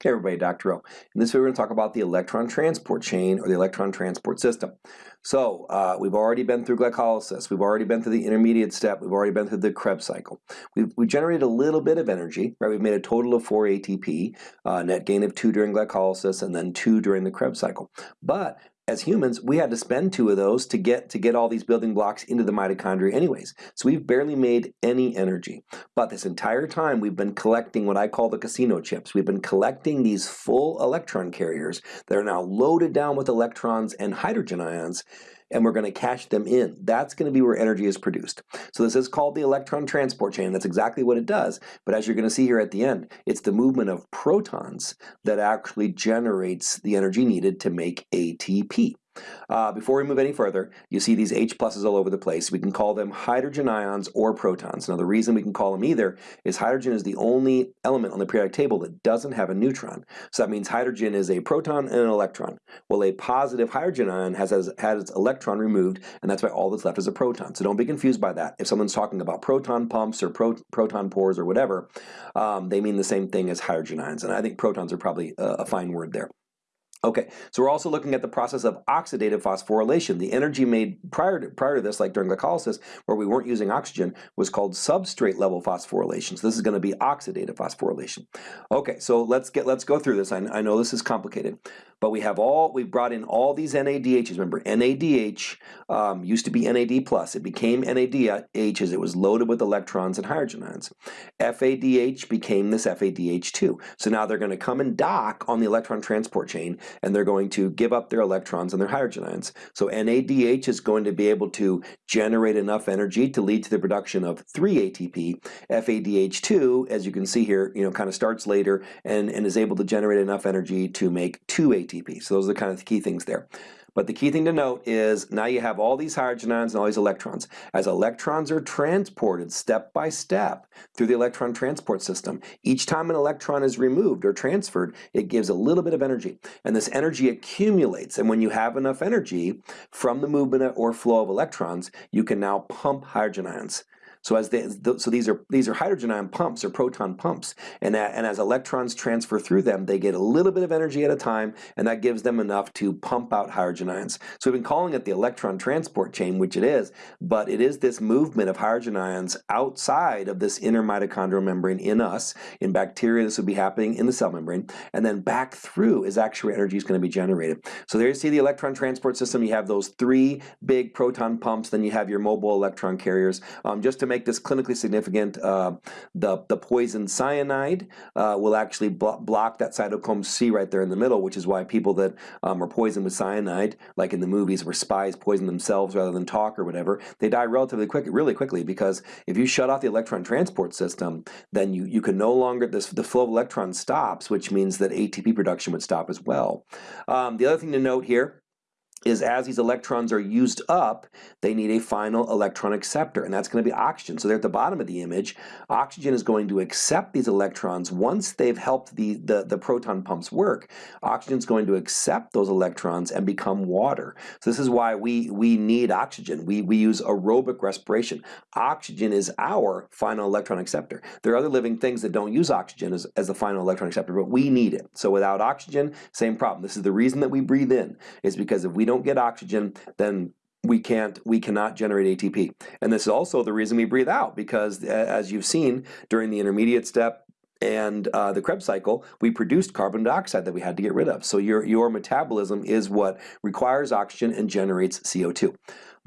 Hey everybody, Dr. O. In this video we're going to talk about the electron transport chain or the electron transport system. So uh, we've already been through glycolysis, we've already been through the intermediate step, we've already been through the Krebs cycle. We've, we generated a little bit of energy, right? We've made a total of 4 ATP, uh, net gain of 2 during glycolysis and then 2 during the Krebs cycle. But as humans, we had to spend two of those to get to get all these building blocks into the mitochondria anyways. So we've barely made any energy. But this entire time we've been collecting what I call the casino chips. We've been collecting these full electron carriers that are now loaded down with electrons and hydrogen ions and we're going to cash them in. That's going to be where energy is produced. So this is called the electron transport chain. That's exactly what it does. But as you're going to see here at the end, it's the movement of protons that actually generates the energy needed to make ATP. Uh, before we move any further, you see these H pluses all over the place. We can call them hydrogen ions or protons. Now the reason we can call them either is hydrogen is the only element on the periodic table that doesn't have a neutron. So that means hydrogen is a proton and an electron. Well, a positive hydrogen ion has, has, has its electron removed, and that's why all that's left is a proton. So don't be confused by that. If someone's talking about proton pumps or pro proton pores or whatever, um, they mean the same thing as hydrogen ions. And I think protons are probably a, a fine word there. Okay, so we're also looking at the process of oxidative phosphorylation. The energy made prior to, prior to this, like during glycolysis, where we weren't using oxygen, was called substrate level phosphorylation. So this is going to be oxidative phosphorylation. Okay, so let's get let's go through this. I, I know this is complicated, but we have all we've brought in all these NADHs. Remember, NADH um, used to be NAD plus. It became NADH as it was loaded with electrons and hydrogen ions. FADH became this FADH2. So now they're going to come and dock on the electron transport chain and they're going to give up their electrons and their hydrogen ions. So NADH is going to be able to generate enough energy to lead to the production of 3 ATP. FADH2, as you can see here, you know, kind of starts later and, and is able to generate enough energy to make 2 ATP. So those are the kind of key things there. But the key thing to note is now you have all these hydrogen ions and all these electrons. As electrons are transported step by step through the electron transport system, each time an electron is removed or transferred, it gives a little bit of energy. And this energy accumulates. And when you have enough energy from the movement or flow of electrons, you can now pump hydrogen ions. So as they, so these are these are hydrogen ion pumps or proton pumps, and and as electrons transfer through them, they get a little bit of energy at a time, and that gives them enough to pump out hydrogen ions. So we've been calling it the electron transport chain, which it is, but it is this movement of hydrogen ions outside of this inner mitochondrial membrane in us. In bacteria, this would be happening in the cell membrane, and then back through is actually energy is going to be generated. So there you see the electron transport system. You have those three big proton pumps, then you have your mobile electron carriers. Um, just to make this clinically significant, uh, the, the poison cyanide uh, will actually blo block that cytochrome C right there in the middle, which is why people that um, are poisoned with cyanide, like in the movies where spies poison themselves rather than talk or whatever, they die relatively quick, really quickly because if you shut off the electron transport system, then you, you can no longer, this, the flow of electrons stops, which means that ATP production would stop as well. Um, the other thing to note here is as these electrons are used up, they need a final electron acceptor, and that's going to be oxygen. So there at the bottom of the image, oxygen is going to accept these electrons once they've helped the, the, the proton pumps work. Oxygen is going to accept those electrons and become water. So this is why we, we need oxygen. We, we use aerobic respiration. Oxygen is our final electron acceptor. There are other living things that don't use oxygen as, as the final electron acceptor, but we need it. So without oxygen, same problem. This is the reason that we breathe in, is because if we don't get oxygen, then we can't we cannot generate ATP. And this is also the reason we breathe out because as you've seen during the intermediate step and uh, the Krebs cycle, we produced carbon dioxide that we had to get rid of. So your, your metabolism is what requires oxygen and generates CO2.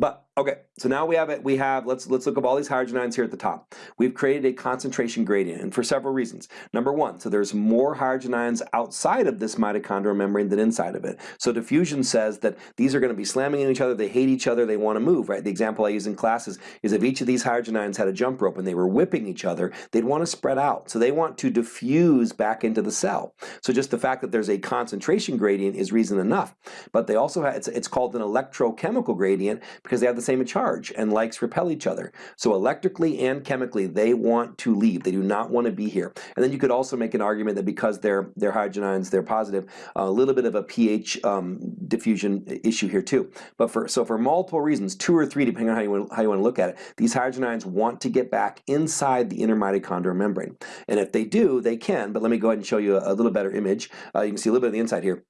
But Okay, so now we have it. We have let's let's look at all these hydrogen ions here at the top. We've created a concentration gradient, and for several reasons. Number one, so there's more hydrogen ions outside of this mitochondrial membrane than inside of it. So diffusion says that these are going to be slamming into each other. They hate each other. They want to move. Right. The example I use in classes is if each of these hydrogen ions had a jump rope and they were whipping each other, they'd want to spread out. So they want to diffuse back into the cell. So just the fact that there's a concentration gradient is reason enough. But they also have it's, it's called an electrochemical gradient because they have the same charge and likes repel each other. So electrically and chemically, they want to leave. They do not want to be here. And then you could also make an argument that because they're, they're hydrogen ions, they're positive, a little bit of a pH um, diffusion issue here too. But for so for multiple reasons, two or three, depending on how you, want, how you want to look at it, these hydrogen ions want to get back inside the inner mitochondrial membrane. And if they do, they can, but let me go ahead and show you a, a little better image. Uh, you can see a little bit of the inside here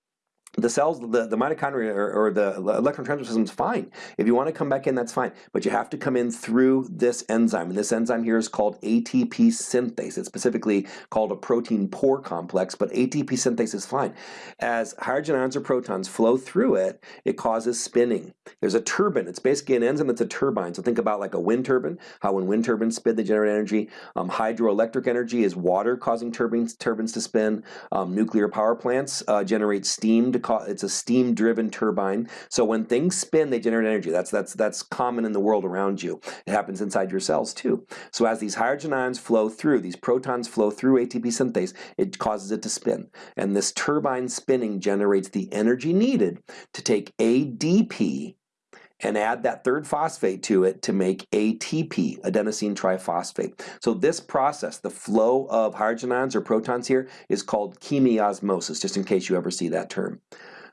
the cells, the, the mitochondria or, or, the electron transport system is fine. If you want to come back in, that's fine. But you have to come in through this enzyme. And this enzyme here is called ATP synthase. It's specifically called a protein pore complex, but ATP synthase is fine. As hydrogen ions or protons flow through it, it causes spinning. There's a turbine. It's basically an enzyme that's a turbine. So think about like a wind turbine, how when wind turbines spin, they generate energy. Um, hydroelectric energy is water causing turbines, turbines to spin. Um, nuclear power plants uh, generate steam to it's a steam driven turbine. So when things spin, they generate energy. That's, that's, that's common in the world around you. It happens inside your cells too. So as these hydrogen ions flow through, these protons flow through ATP synthase, it causes it to spin. And this turbine spinning generates the energy needed to take ADP and add that third phosphate to it to make ATP, adenosine triphosphate. So this process, the flow of hydrogen ions or protons here, is called chemiosmosis, just in case you ever see that term.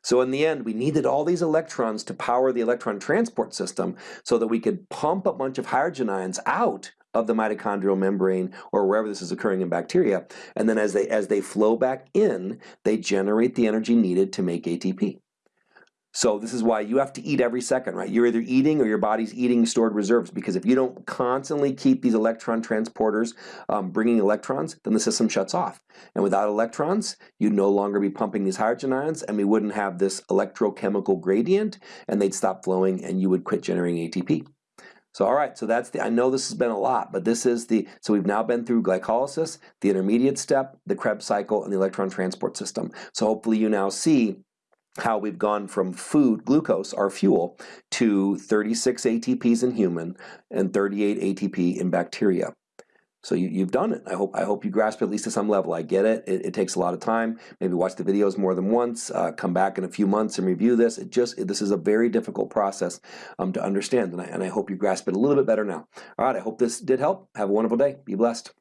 So in the end, we needed all these electrons to power the electron transport system so that we could pump a bunch of hydrogen ions out of the mitochondrial membrane or wherever this is occurring in bacteria. And then as they, as they flow back in, they generate the energy needed to make ATP. So this is why you have to eat every second, right? You're either eating or your body's eating stored reserves because if you don't constantly keep these electron transporters um, bringing electrons, then the system shuts off. And without electrons, you'd no longer be pumping these hydrogen ions and we wouldn't have this electrochemical gradient and they'd stop flowing and you would quit generating ATP. So all right, so that's the, I know this has been a lot, but this is the, so we've now been through glycolysis, the intermediate step, the Krebs cycle, and the electron transport system. So hopefully you now see how we've gone from food, glucose, our fuel, to 36 ATPs in human and 38 ATP in bacteria. So you, have done it. I hope I hope you grasp it at least to some level. I get it. it. it. takes a lot of time. Maybe watch the videos more than once. Uh, come back in a few months and review this. It just this is a very difficult process um, to understand, and I, and I hope you grasp it a little bit better now. All right. I hope this did help. Have a wonderful day. Be blessed.